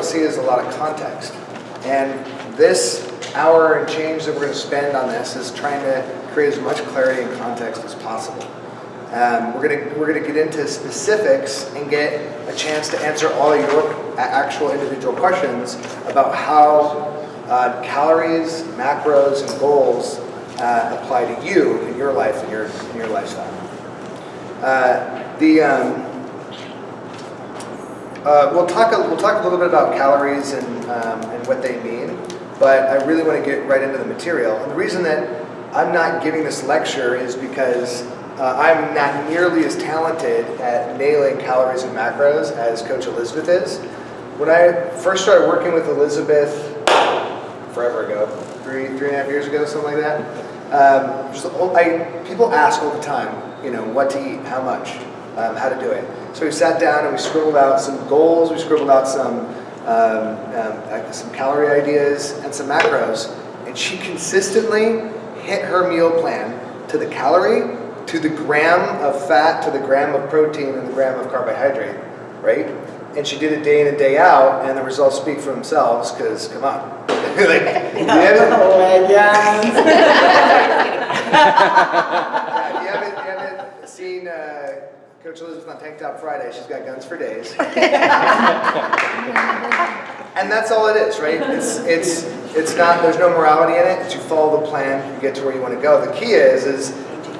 see is a lot of context. And this hour and change that we're going to spend on this is trying to create as much clarity and context as possible. Um, we're going to we're going to get into specifics and get a chance to answer all your actual individual questions about how uh, calories, macros, and goals uh, apply to you in your life and your your lifestyle. Uh, the um, uh, we'll talk. A, we'll talk a little bit about calories and um, and what they mean, but I really want to get right into the material. And the reason that I'm not giving this lecture is because uh, I'm not nearly as talented at nailing calories and macros as Coach Elizabeth is. When I first started working with Elizabeth forever ago, three three and a half years ago, something like that. Um, just, I, people ask all the time, you know, what to eat, how much, um, how to do it. So we sat down and we scribbled out some goals, we scribbled out some um, um, some calorie ideas and some macros, and she consistently hit her meal plan to the calorie, to the gram of fat, to the gram of protein, and the gram of carbohydrate, right? And she did it day in and day out, and the results speak for themselves. Because come on, like, you my God. Yeah, if you haven't, you haven't seen uh, Coach Elizabeth on Tank Top Friday, she's got guns for days. and that's all it is, right? It's it's it's not. There's no morality in it. It's you follow the plan, you get to where you want to go. The key is is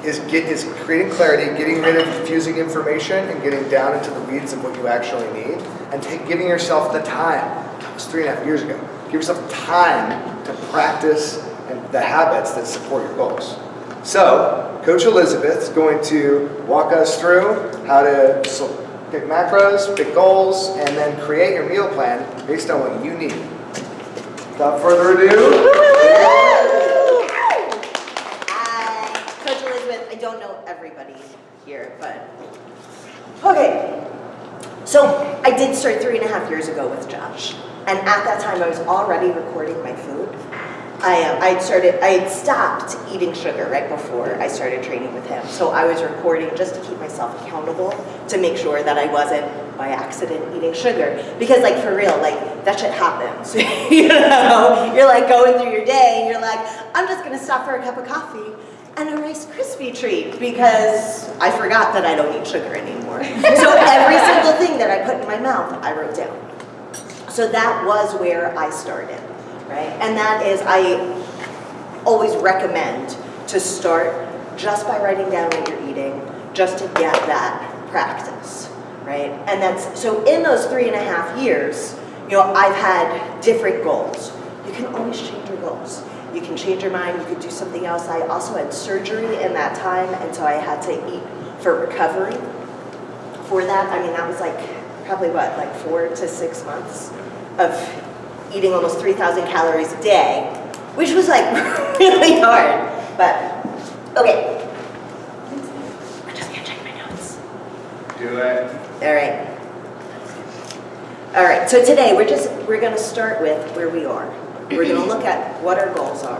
is get is creating clarity, getting rid of confusing information, and getting down into the weeds of what you actually need, and take, giving yourself the time. That was three and a half years ago. Give yourself time to practice and the habits that support your goals. So, Coach Elizabeth is going to walk us through how to pick macros, pick goals, and then create your meal plan based on what you need. Without further ado, Hi, Coach Elizabeth. I don't know everybody here, but okay. So I did start three and a half years ago with Josh, and at that time I was already recording my food. I uh, I started I had stopped eating sugar right before I started training with him, so I was recording just to keep myself accountable to make sure that I wasn't by accident eating sugar. Because like for real like that shit happens. You know? You're like going through your day and you're like i'm just gonna stop for a cup of coffee and a Rice Krispie treat because i forgot that i don't eat sugar anymore. So every single thing that i put in my mouth i wrote down. So that was where i started and that is i always recommend to start just by writing down what you're eating just to get that practice right? And that's so in those three and a half years you know i've had different goals. You can always change your goals. You can change your mind. You could do something else. I also had surgery in that time and so i had to eat for recovery for that. I mean that was like probably what like four to six months of eating almost 3000 calories a day which was like really hard but okay i'm just gonna check my notes do it. all right. All right, so today we're just, we're gonna start with where we are. We're gonna look at what our goals are,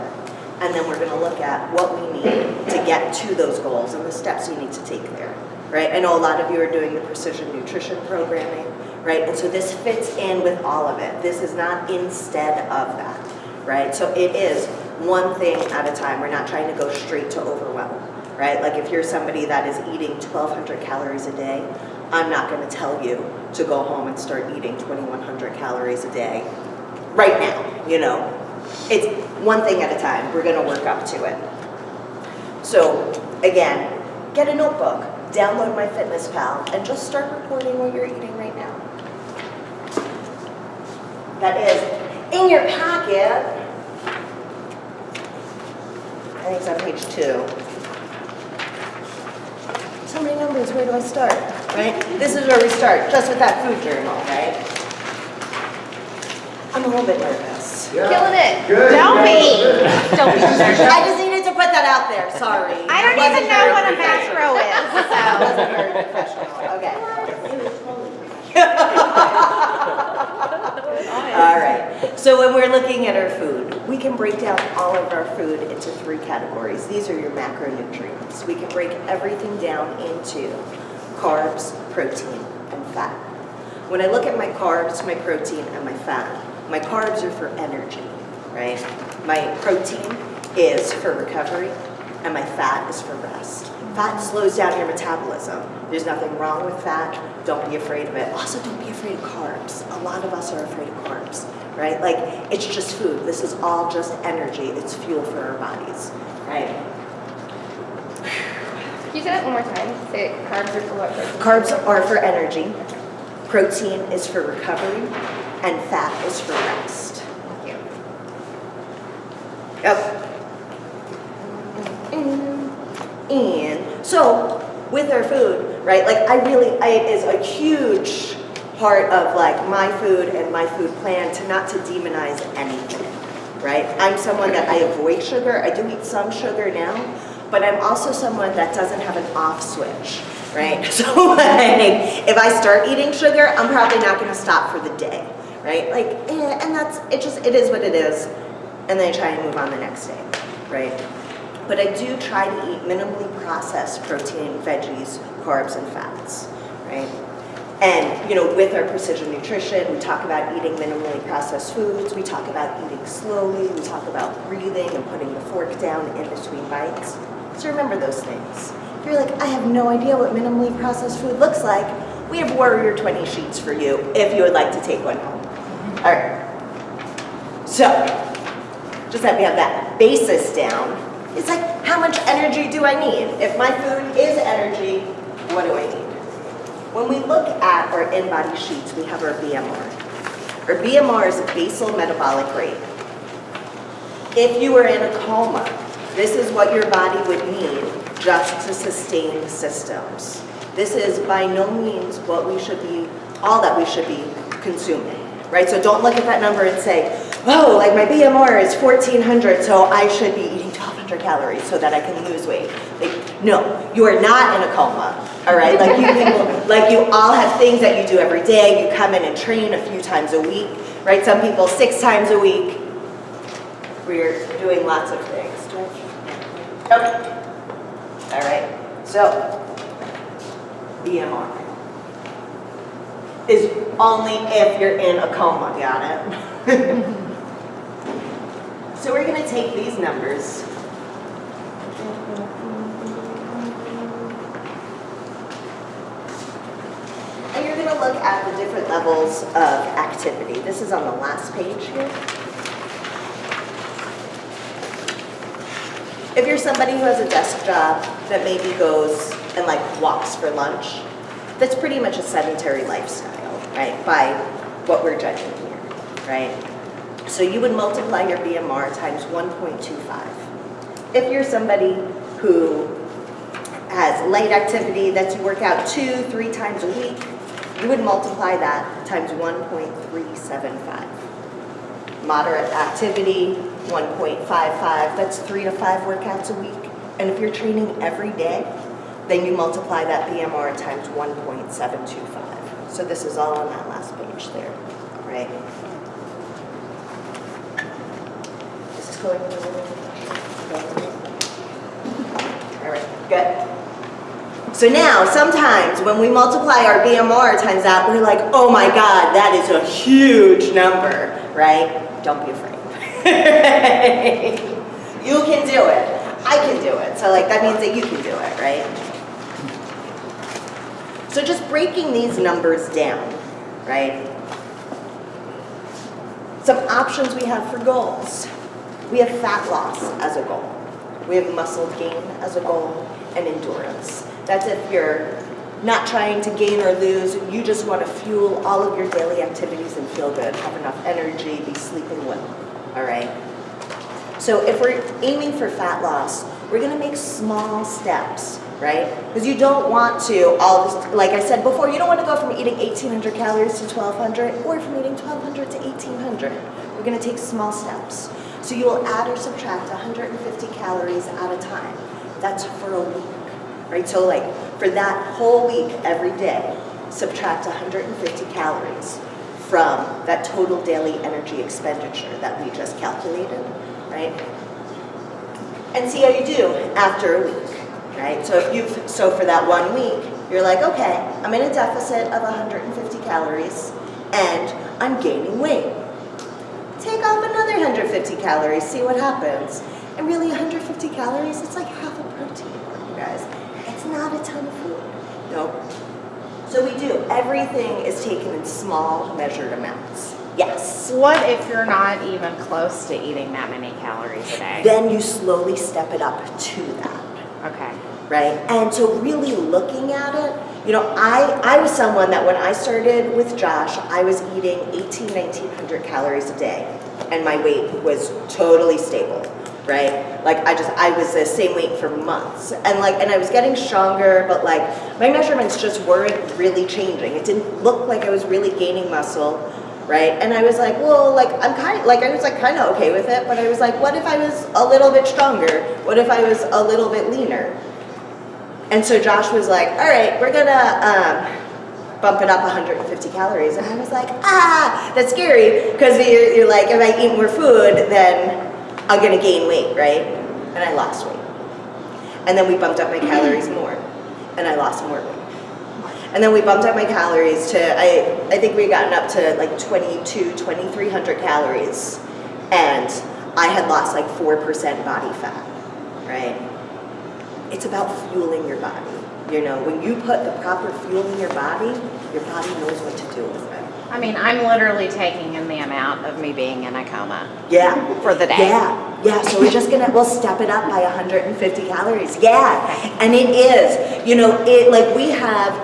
and then we're gonna look at what we need to get to those goals and the steps you need to take there, right? I know a lot of you are doing the precision nutrition programming, right? And so this fits in with all of it. This is not instead of that, right? So it is one thing at a time. We're not trying to go straight to overwhelm, right? Like if you're somebody that is eating 1,200 calories a day, I'm not going to tell you to go home and start eating 2,100 calories a day right now, you know. It's one thing at a time. We're going to work up to it. So again, get a notebook, download MyFitnessPal, and just start recording what you're eating right now. That is in your packet. I think it's on page two. So many numbers, where do I start? Right? This is where we start, just with that food journal, right? I'm a little bit nervous. Yeah. Killing it. Good. Don't be. Don't be nervous. I just needed to put that out there, sorry. I don't even know what a macro is, That so. wasn't very professional, okay. All right, so when we're looking at our food, we can break down all of our food into three categories. These are your macronutrients. We can break everything down into carbs, protein, and fat. When I look at my carbs, my protein, and my fat, my carbs are for energy, right? My protein is for recovery, and my fat is for rest. Fat slows down your metabolism. There's nothing wrong with fat. Don't be afraid of it. Also, don't be afraid of carbs. A lot of us are afraid of carbs, right? Like, it's just food. This is all just energy. It's fuel for our bodies, right? Can you say that one more time? Say carbs are for what? Carbs are for energy, protein is for recovery, and fat is for rest. Thank you. Yep. And so with our food, right? Like I really, I, it is a huge part of like my food and my food plan to not to demonize anything, right? I'm someone that I avoid sugar. I do eat some sugar now, but I'm also someone that doesn't have an off switch, right? So like, if I start eating sugar, I'm probably not going to stop for the day, right? Like, eh, and that's it. Just it is what it is, and then I try and move on the next day, right? But I do try to eat minimally processed protein, veggies, carbs, and fats, right? And, you know, with our precision nutrition, we talk about eating minimally processed foods, we talk about eating slowly, we talk about breathing and putting the fork down in between bites. So remember those things. If you're like, I have no idea what minimally processed food looks like, we have Warrior 20 sheets for you if you would like to take one home. All right. So, just that we have that basis down, it's like, how much energy do I need? If my food is energy, what do I need? When we look at our in-body sheets, we have our BMR. Our BMR is a basal metabolic rate. If you were in a coma, this is what your body would need just to sustain systems. This is by no means what we should be, all that we should be consuming, right? So don't look at that number and say, oh, like my BMR is 1400, so I should be eating 1200 calories so that I can lose weight. Like, no, you are not in a coma, all right? Like you people, like you all have things that you do every day. You come in and train a few times a week, right? Some people six times a week. We're doing lots of things. Okay. All right, so BMR is only if you're in a coma, got it? So we're gonna take these numbers. And you're gonna look at the different levels of activity. This is on the last page here. If you're somebody who has a desk job that maybe goes and like walks for lunch, that's pretty much a sedentary lifestyle, right? By what we're judging here, right? So you would multiply your BMR times 1.25. If you're somebody who has light activity that you work out two, three times a week, you would multiply that times 1.375. Moderate activity, 1.55, that's three to five workouts a week. And if you're training every day, then you multiply that BMR times 1.725. So this is all on that last page there, right? This is going All right, good. So now, sometimes when we multiply our BMR times that, we're like, oh my God, that is a huge number, right? Don't be afraid. you can do it. I can do it. So like, that means that you can do it, right? So just breaking these numbers down, right? Some options we have for goals. We have fat loss as a goal. We have muscle gain as a goal and endurance. That's if you're not trying to gain or lose, you just want to fuel all of your daily activities and feel good, have enough energy, be sleeping well, all right? So if we're aiming for fat loss, we're gonna make small steps, right? Because you don't want to, all this, like I said before, you don't want to go from eating 1,800 calories to 1,200 or from eating 1,200 to 1,800. We're gonna take small steps. So you will add or subtract 150 calories at a time. That's for a week, right? So like for that whole week, every day, subtract 150 calories from that total daily energy expenditure that we just calculated, right? And see how you do after a week, right? So if you've, so for that one week, You're like, okay, I'm in a deficit of 150 calories and I'm gaining weight. Take off another 150 calories, see what happens. And really 150 calories, it's like half a protein you guys. It's not a ton of food. Nope. So we do, everything is taken in small measured amounts. Yes. What if you're not even close to eating that many calories a day? Then you slowly step it up to that. Okay. Right? And so really looking at it, you know, I, I was someone that when I started with Josh, I was eating 18, 1900 calories a day and my weight was totally stable, right? Like I just, I was the same weight for months and like, and I was getting stronger, but like my measurements just weren't really changing. It didn't look like I was really gaining muscle, right? And I was like, well, like I'm kind, like I was like kind of okay with it, but I was like, what if I was a little bit stronger? What if I was a little bit leaner? And so Josh was like, all right, we're gonna um, bump it up 150 calories. And I was like, ah, that's scary, because you're, you're like, if I eat more food, then I'm gonna gain weight, right? And I lost weight. And then we bumped up my calories more, and I lost more weight. And then we bumped up my calories to, I, I think we had gotten up to like 22, 2300 calories. And I had lost like 4% body fat, right? It's about fueling your body. You know, when you put the proper fuel in your body, your body knows what to do with it. I mean, I'm literally taking in the amount of me being in a coma Yeah. for the day. Yeah, yeah, so we're just gonna, we'll step it up by 150 calories. Yeah, and it is, you know, it, like we have,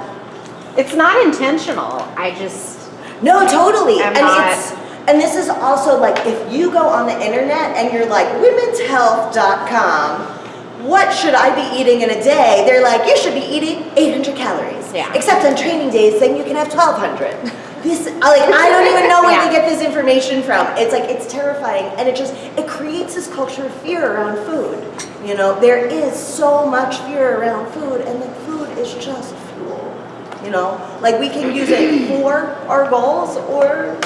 It's not intentional. I just, no, totally. I'm And not- it's, and this is also like, if you go on the internet and you're like, womenshealth.com, what should I be eating in a day? They're like, you should be eating 800 calories. Yeah. Except on training days, then you can have 1200. This, I- like, I don't even know where Yeah. they get this information from. It's like, it's terrifying. And it just, it creates this culture of fear around food. You know, there is so much fear around food and the food is just fuel. You know, like we can use it for our goals or,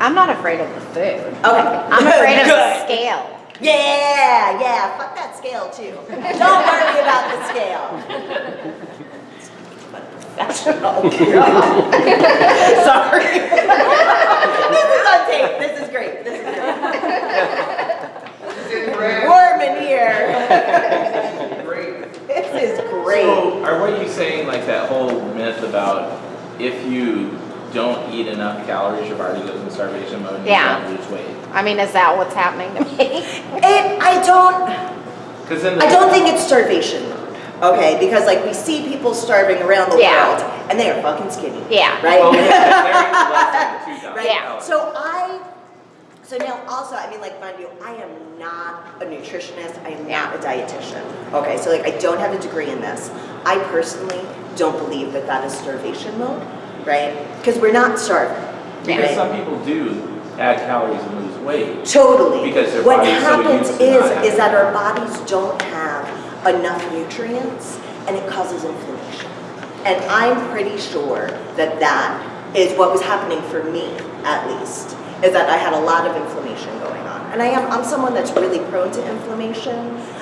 I'm not afraid of the food. okay. I'm afraid of the scale. Yeah, yeah, fuck that scale too. Don't worry about the scale. That's Professional. Sorry. This is on tape, this is great, this is great. Warm in here. This is great. So, are what you saying like that whole myth about if you don't eat enough calories, your body goes into starvation mode and Yeah. you don't lose weight? I mean, is that what's happening to me? It, I don't, Because then the I don't think it's starvation mode, okay? Because like we see people starving around the Yeah. world and they are fucking skinny, Yeah. right? well, yeah, they're eating less than 2,000 Right. Yeah. So I, so now also, I mean, like, mind you, I am not a nutritionist. I am not a dietitian. Okay, so like, I don't have a degree in this. I personally don't believe that that is starvation mode, right? Because we're not starving. Because right? some people do add calories and lose weight. Totally. Because their what body's so happens used is is that our bodies don't have enough nutrients, and it causes inflammation. And I'm pretty sure that that is what was happening for me, at least, is that I had a lot of inflammation going on. And I am I'm someone that's really prone to inflammation.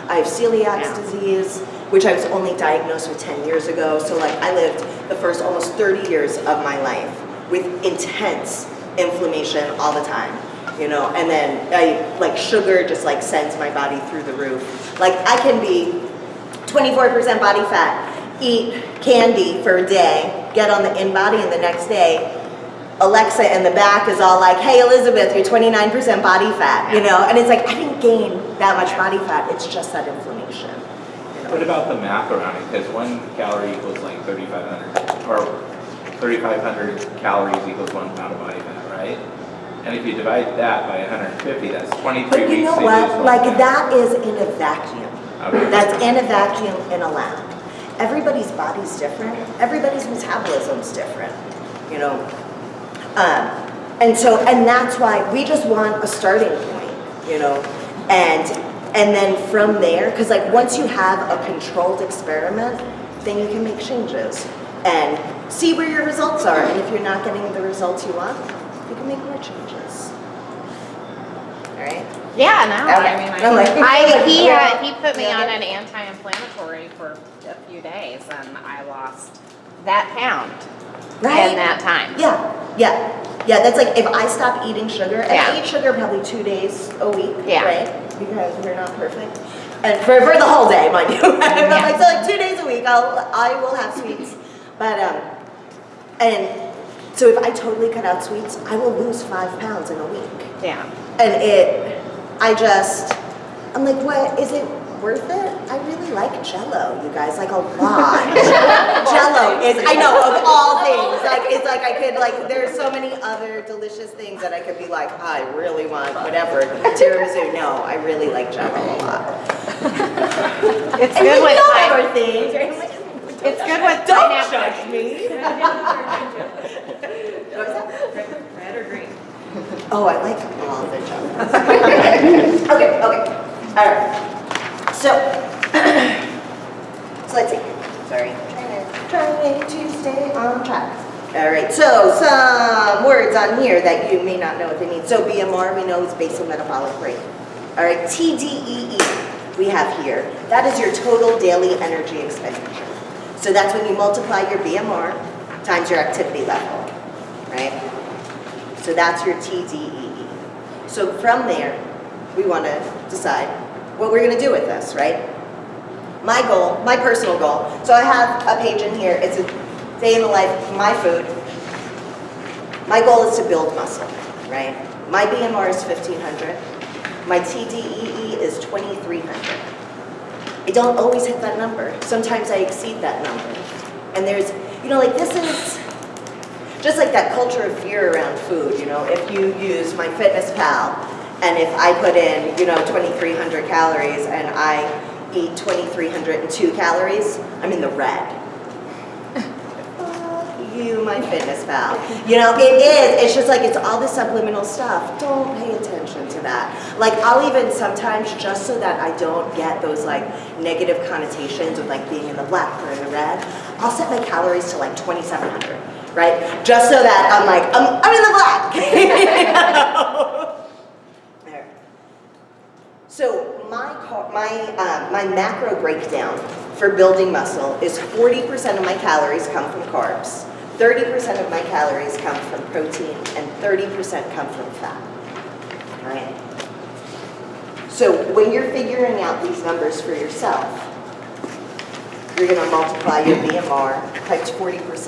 I have celiac Yeah. disease, which I was only diagnosed with 10 years ago. So like I lived the first almost 30 years of my life with intense inflammation all the time you know? And then i like sugar just like sends my body through the roof. Like i can be 24% body fat eat candy for a day get on the in body and the next day alexa in the back is all like hey elizabeth you're 29% body fat you know? And it's like i didn't gain that much body fat. It's just that inflammation? What about the math around it? Because one calorie equals like 3,500, or 3,500 calories equals one pound of body fat, right? And if you divide that by 150, that's 23 but weeks. you know to what one like pound. that is in a vacuum Okay. That's in a vacuum in a lab. Everybody's body's different. Everybody's metabolism's different, you know. Um, and so, and that's why we just want a starting point, you know, and and then from there, because like once you have a controlled experiment, then you can make changes and see where your results are. And if you're not getting the results you want, you can make more changes. All right. Yeah, no, Okay. I mean, I'm like- I, I, he, uh, he put me Yeah. on an anti-inflammatory for a few few days and I lost that pound Right? in that time. Yeah, yeah, yeah. That's like if I stop eating sugar, and I eat sugar probably two days a week, Yeah. right? Because we're not perfect, and for, for the whole day, mind you. but like so, like two days a week, I'll I will have sweets, but um, and so if I totally cut out sweets, I will lose five pounds in a week, Yeah. and it, I just, I'm like, what is it? Worth it? I really like Jello, you guys, like a lot. Jello is, I know, of all things, like, it's like I could, like, there's so many other delicious things that I could be like, I really want whatever, tiramisu, no, I really like Jello a lot. It's And good you with know pine- other things. It's good with Don't pineapple. judge me. Red or green? Oh, I like all the Jellos. Okay, okay, all right. So, so let's see, sorry, trying to stay on track. All right, so some words on here that you may not know what they mean. So BMR, we know is basal metabolic rate. All right, TDEE, we have here. That is your total daily energy expenditure. So that's when you multiply your BMR times your activity level, right? So that's your TDEE. So from there, we want to decide what we're going to do with this, right? My goal, my personal goal, so I have a page in here, it's a day in the life, my food. My goal is to build muscle, right? My BMR is 1500. My TDEE is 2300. I don't always hit that number. Sometimes I exceed that number. And there's, you know, like this is, just like that culture of fear around food, you know, if you use MyFitnessPal and if I put in, you know, 2,300 calories and I eat 2,302 calories, I'm in the red. You, MyFitnessPal. You know, it is, it's just like, it's all the subliminal stuff. Don't pay attention to that. Like, I'll even sometimes, just so that I don't get those like negative connotations of like being in the black or in the red, I'll set my calories to like 2,700 right? Just so that I'm like, I'm, I'm in the black. there. So my my uh, my macro breakdown for building muscle is 40% of my calories come from carbs, 30% of my calories come from protein, and 30% come from fat. All right. So when you're figuring out these numbers for yourself, you're going to multiply your BMR times 40%.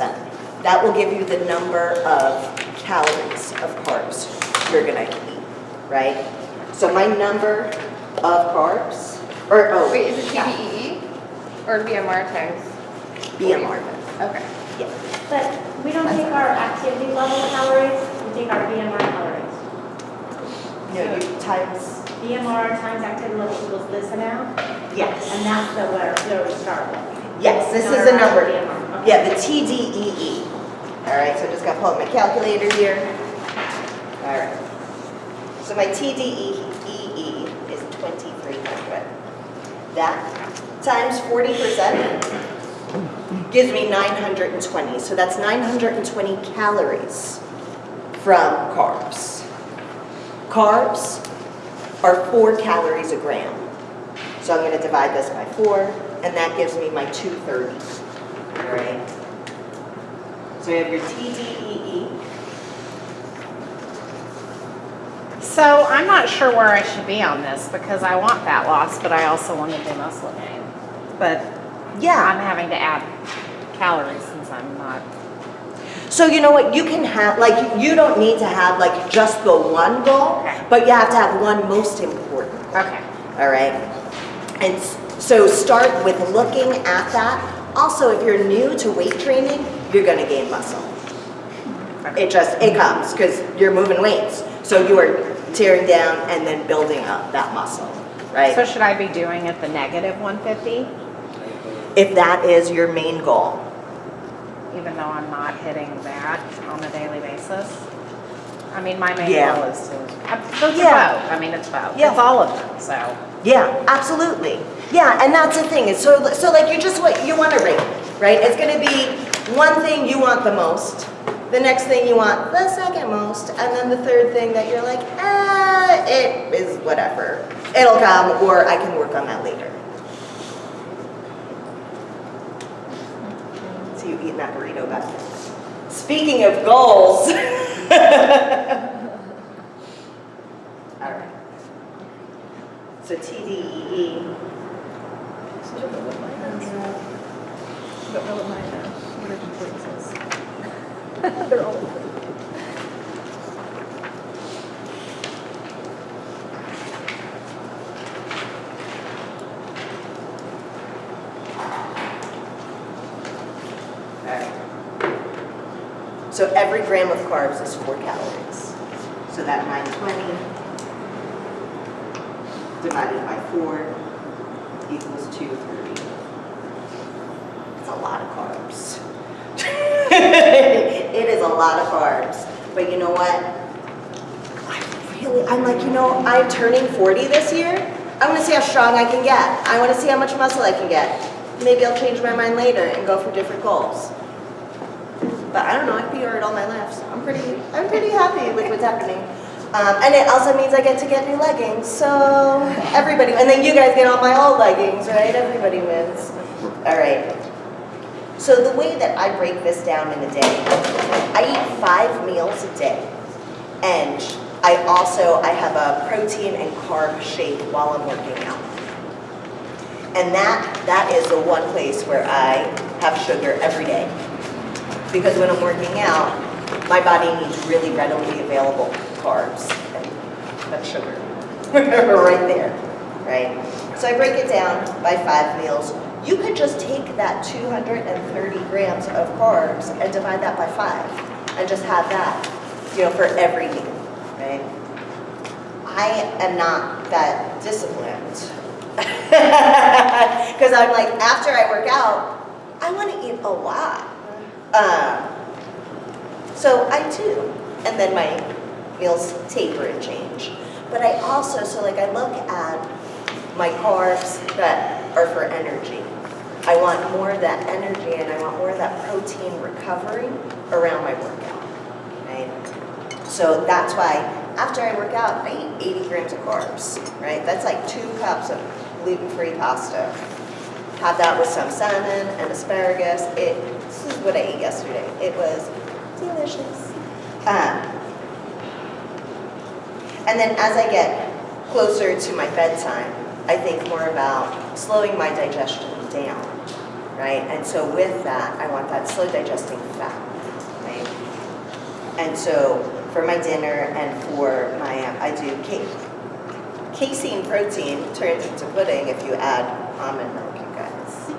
That will give you the number of calories of carbs you're gonna eat, right? So my number of carbs, or, oh. Wait, is it yeah, TDEE or BMR times? BMR, Okay. yeah. But we don't take our activity level calories, we take our BMR calories. No, you times, BMR times activity level equals this amount, yes, and that's the where, where we start with. yes, this is the our number. BMR, okay. Yeah, the TDEE. All right, so I just gotta pull up my calculator here. All right. So my TDEE is 2,300. That times 40% gives me 920. So that's 920 calories from carbs. Carbs are four calories a gram. So I'm gonna divide this by four, and that gives me my 230. All right. So you have your TDEE. So I'm not sure where I should be on this because I want fat loss, but I also want to do muscle gain. But yeah, I'm having to add calories since I'm not. So you know what? You can have like you don't need to have like just the one goal, Okay. but you have to have one most important. goal, Okay. All right. And so start with looking at that. Also, if you're new to weight training, you're gonna gain muscle. It just it comes because you're moving weights. So you are tearing down and then building up that muscle, right? So should I be doing it the negative 150, if that is your main goal. even though I'm not hitting that on a daily basis? I mean, my main Yeah. goal is to, uh, those Yeah. are both. I mean, it's both. Yeah. It's all of them, so. Yeah, absolutely. Yeah, and that's the thing. Is so so like you just what you want to rate, right? It's gonna be one thing you want the most, the next thing you want the second most, and then the third thing that you're like, ah, it is whatever. It'll come, or I can work on that later. See you eating that burrito back. Speaking of goals. All right. So TDEE, Don't know what mine is. Don't know what mine is. What are the places? They're all So every gram of carbs is four calories. So that 920 divided by four equals 230. It's a lot of carbs. A lot of carbs. But you know what? I really, I'm like, you know, I'm turning 40 this year. I want to see how strong I can get. I want to see how much muscle I can get. Maybe I'll change my mind later and go for different goals. But I don't know, I've PR'd all my life, so I'm pretty, I'm pretty happy with what's happening. Um, and it also means I get to get new leggings, so everybody, and then you guys get all my old leggings, right? Everybody wins. All right. So the way that I break this down in a day, I eat five meals a day. And I also, I have a protein and carb shake while I'm working out. And that, that is the one place where I have sugar every day. Because when I'm working out, my body needs really readily available carbs and sugar. right there, right? So I break it down by five meals. You could just take that 230 grams of carbs and divide that by five and just have that, you know, for every meal, right? I am not that disciplined. Because I'm like, after I work out, I want to eat a lot. Um, so I do. And then my meals taper and change. But I also, so like I look at my carbs that are for energy. I want more of that energy and I want more of that protein recovery around my workout, right? So that's why after I work out, I eat 80 grams of carbs, right? That's like two cups of gluten-free pasta. Have that with some salmon and asparagus. It, this is what I ate yesterday. It was delicious. Um, and then as I get closer to my bedtime, I think more about slowing my digestion down, right? And so with that, I want that slow digesting fat, right? And so for my dinner and for my, um, I do cake. Casein protein turns into pudding if you add almond milk, you guys.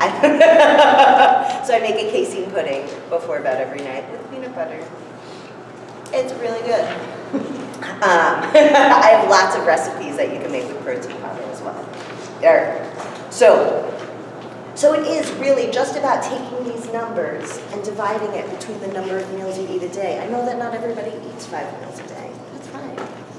So I make a casein pudding before bed every night with peanut butter. It's really good. Um, I have lots of recipes that you can make with protein powder as well. There. So, so it is really just about taking these numbers and dividing it between the number of meals you eat a day. I know that not everybody eats five meals a day. That's fine.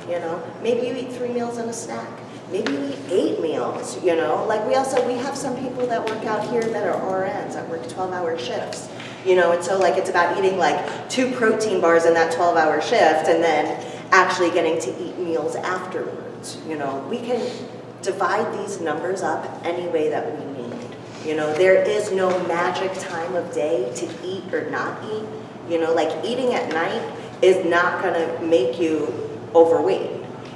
You know, maybe you eat three meals and a snack. Maybe you eat eight meals, you know? Like we also, we have some people that work out here that are RNs that work 12-hour shifts. You know, and so like it's about eating like two protein bars in that 12-hour shift and then actually getting to eat meals afterwards. You know, we can divide these numbers up any way that we need. You know, there is no magic time of day to eat or not eat. You know, like eating at night is not gonna make you overweight.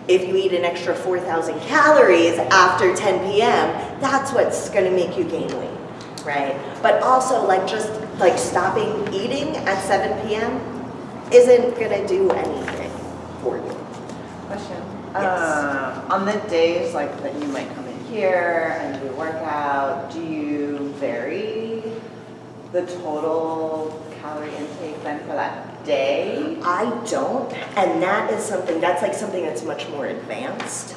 If you eat an extra 4,000 calories after 10 p.m., that's what's gonna make you gain weight, right? But also like just like stopping eating at 7 p.m. isn't gonna do anything for you. Yes. Uh, on the days like that you might come in here and do a workout, do you vary the total calorie intake then for that day? I don't, and that is something, that's like something that's much more advanced.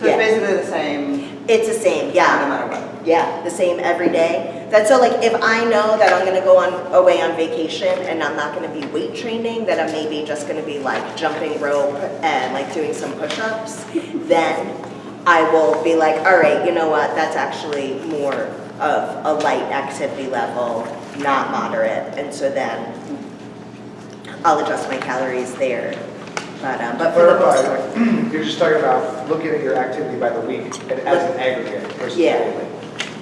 So Yeah. it's basically the same It's the same, yeah. no matter what. yeah, the same every day. That's so like if I know that I'm gonna go on, away on vacation and I'm not gonna be weight training, that I'm maybe just gonna be like jumping rope and like doing some push-ups, then I will be like, all right, you know what, that's actually more of a light activity level, not moderate, and so then I'll adjust my calories there. But, um, but for the most part. You're just talking about looking at your activity by the week and as an aggregate versus Yeah. daily.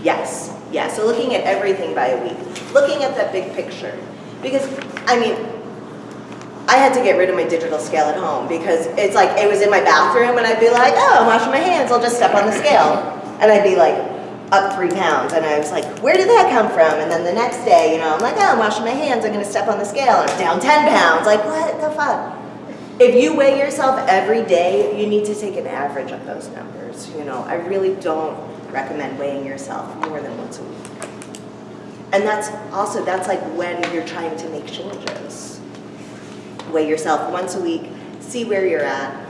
Yes, yeah, so looking at everything by a week. looking at that big picture. Because, I mean, I had to get rid of my digital scale at home because it's like, it was in my bathroom and I'd be like, oh, I'm washing my hands, I'll just step on the scale. And I'd be like, up three pounds. And I was like, where did that come from? And then the next day, you know, I'm like, oh, I'm washing my hands, I'm gonna step on the scale, and I'm down 10 pounds. Like, what the fuck? If you weigh yourself every day, you need to take an average of those numbers. You know, I really don't recommend weighing yourself more than once a week. And that's also, that's like when you're trying to make changes. Weigh yourself once a week, see where you're at.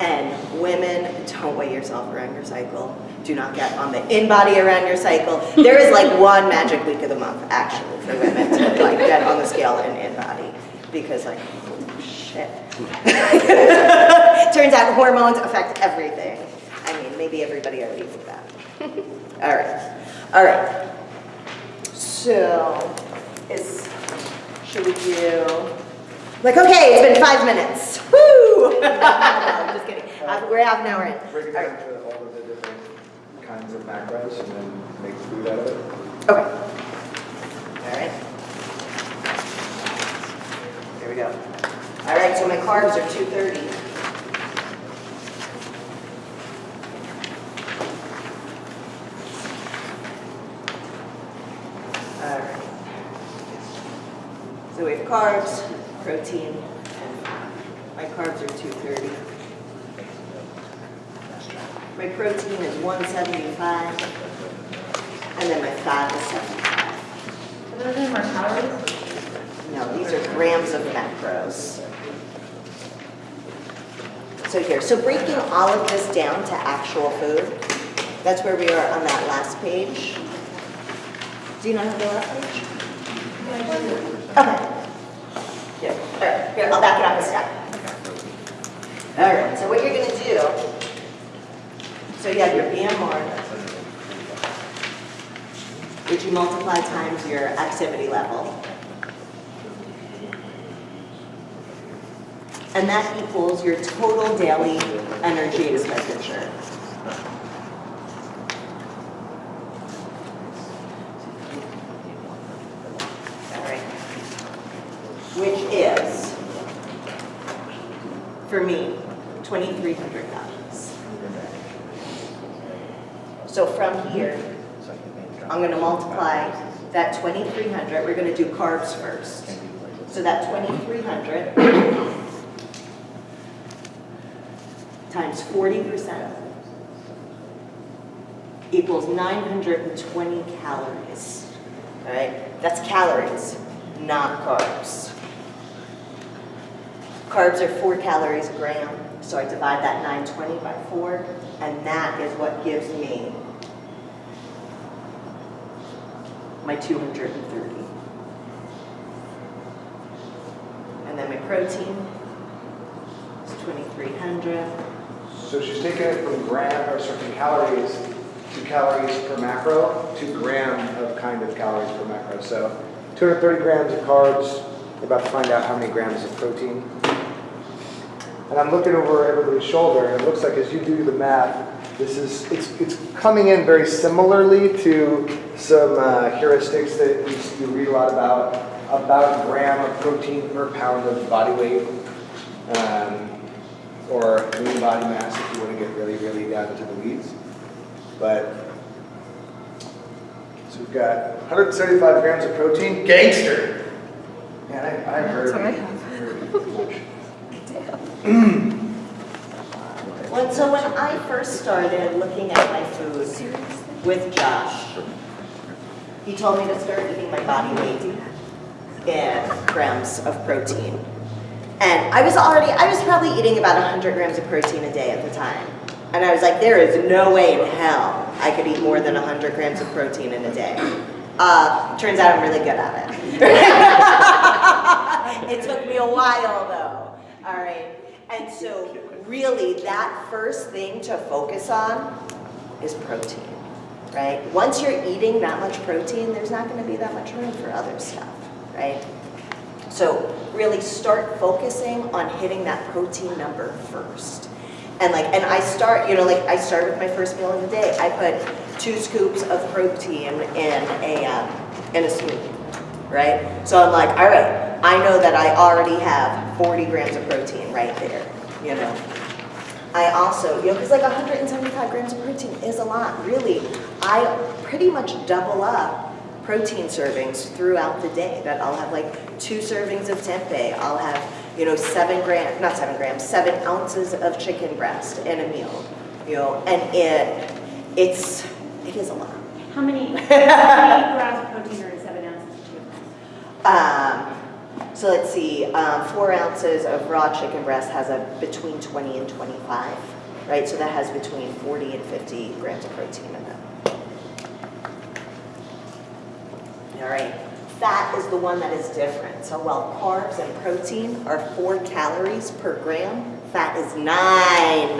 And women, don't weigh yourself around your cycle. Do not get on the in-body around your cycle. There is like one magic week of the month, actually, for women to like get on the scale and in-body. Because like, oh, shit. Turns out hormones affect everything. I mean, maybe everybody already knew that. All right, all right. So, is, should we do, like, okay, it's been five minutes. Woo! No, I'm just kidding. Uh, We're half an hour in. Break it down to all of the different kinds of macros and then make food out of it. Okay. All right. Here we go. All right, so my carbs are 230. All right. So we have carbs, protein, and. My carbs are 230. My protein is 175. And then my fat is 75. So those are more calories? No, these are grams of macros. So here, so breaking all of this down to actual food, that's where we are on that last page. Do you not have the last page? Okay. Here, all right, here, I'll back it up a step. All right, so what you're gonna do, so you have your BMR, which you multiply times your activity level. And that equals your total daily energy expenditure. Which is, for me, 2,300 calories. So from here, I'm gonna multiply that 2,300, we're gonna do carbs first. So that 2,300 times 40% equals 920 calories. All right, that's calories, not carbs. Carbs are four calories a gram, so I divide that 920 by four, and that is what gives me my 230. And then my protein is 2,300. So she's taking it from gram, or from calories to calories per macro to gram of kind of calories per macro. So 230 grams of carbs, we're about to find out how many grams of protein. And I'm looking over everybody's shoulder, and it looks like as you do the math, this is, it's, it's coming in very similarly to some uh, heuristics that you, you read a lot about, about a gram of protein per pound of body weight. Um, or lean body mass if you want to get really, really down into the weeds. But, so we've got 175 grams of protein, gangster. Man, I, I've heard. That's what I have. Well, so when I first started looking at my food with Josh, he told me to start eating my body weight in grams of protein. And I was already, I was probably eating about 100 grams of protein a day at the time. And I was like, there is no way in hell I could eat more than 100 grams of protein in a day. Uh, turns out I'm really good at it. it took me a while though, all right? And so really that first thing to focus on is protein, right? Once you're eating that much protein, there's not gonna be that much room for other stuff, right? So really start focusing on hitting that protein number first. And like, and I start, you know, like I start with my first meal of the day. I put two scoops of protein in a, um, in a smoothie. right? So I'm like, all right, I know that I already have 40 grams of protein right there, you know? I also, you know, because like 175 grams of protein is a lot, really. I pretty much double up protein servings throughout the day. That I'll have like two servings of tempeh. I'll have, you know, seven grams, not seven grams, seven ounces of chicken breast in a meal. You know, and it, it's, it is a lot. How many, how many grams of protein are in seven ounces of chicken breast? Um, so let's see, um, four ounces of raw chicken breast has a between 20 and 25, right? So that has between 40 and 50 grams of protein in it. All right, fat is the one that is different. So while carbs and protein are four calories per gram, fat is nine.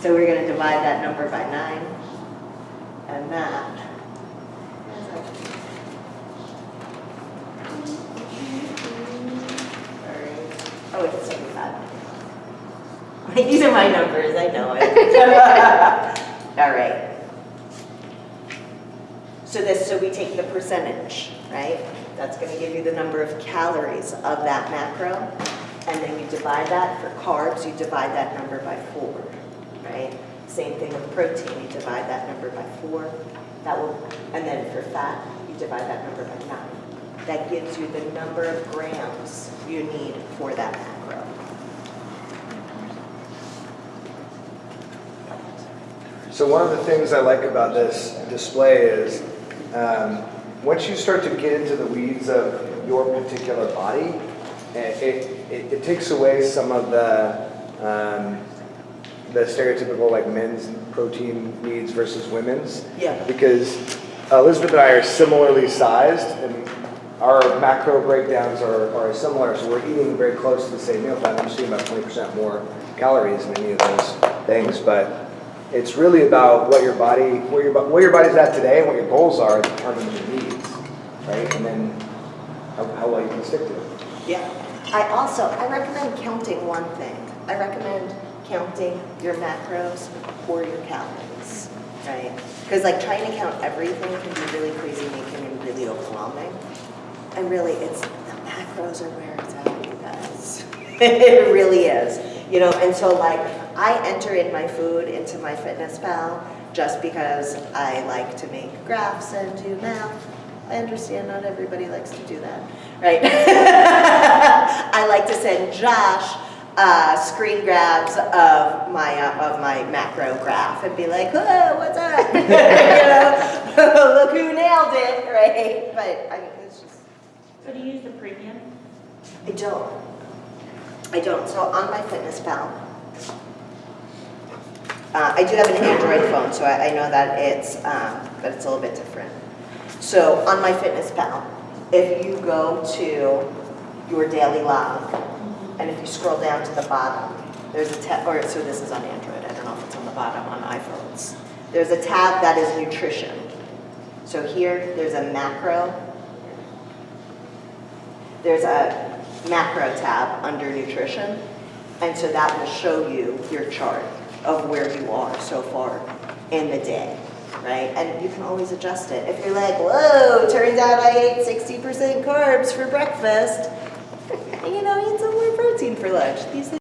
So we're gonna divide that number by nine, and that. Oh, it's seventy-five. These are my numbers, I know it. All right. So this, so we take the percentage, right? That's gonna give you the number of calories of that macro. And then you divide that, for carbs, you divide that number by four, right? Same thing with protein, you divide that number by four. That will, and then for fat, you divide that number by nine. That gives you the number of grams you need for that macro. So one of the things I like about this display is, um, once you start to get into the weeds of your particular body, it, it, it takes away some of the, um, the stereotypical like men's protein needs versus women's. Yeah. Because Elizabeth and I are similarly sized and our macro breakdowns are, are similar, so we're eating very close to the same meal plan. I'm just eating about 20% more calories in any of those things, but it's really about what your body, where your, where your body's at today and what your goals are determines your needs, right? And then how, how well you can stick to it. Yeah. I also, I recommend counting one thing. I recommend counting your macros or your calories, right? Because like trying to count everything can be really crazy making and really overwhelming. And really, it's, the macros are where it's at, you guys. It really is, you know, and so like, I enter in my food into MyFitnessPal just because I like to make graphs and do math. I understand not everybody likes to do that, right? I like to send Josh uh, screen grabs of my uh, of my macro graph and be like, "Whoa, what's up?" you know, look who nailed it, right? But I mean, it's just So do you use the premium? I don't. I don't. So on MyFitnessPal, uh, I do have an Android phone, so I, I know that it's, um, but it's a little bit different. So on MyFitnessPal, if you go to your daily log, and if you scroll down to the bottom, there's a tab, or so this is on Android. I don't know if it's on the bottom on iPhones. There's a tab that is nutrition. So here, there's a macro. There's a macro tab under nutrition, and so that will show you your chart of where you are so far in the day, right? And you can always adjust it. If you're like, whoa, turns out I ate 60% carbs for breakfast, you know, eat some more protein for lunch. These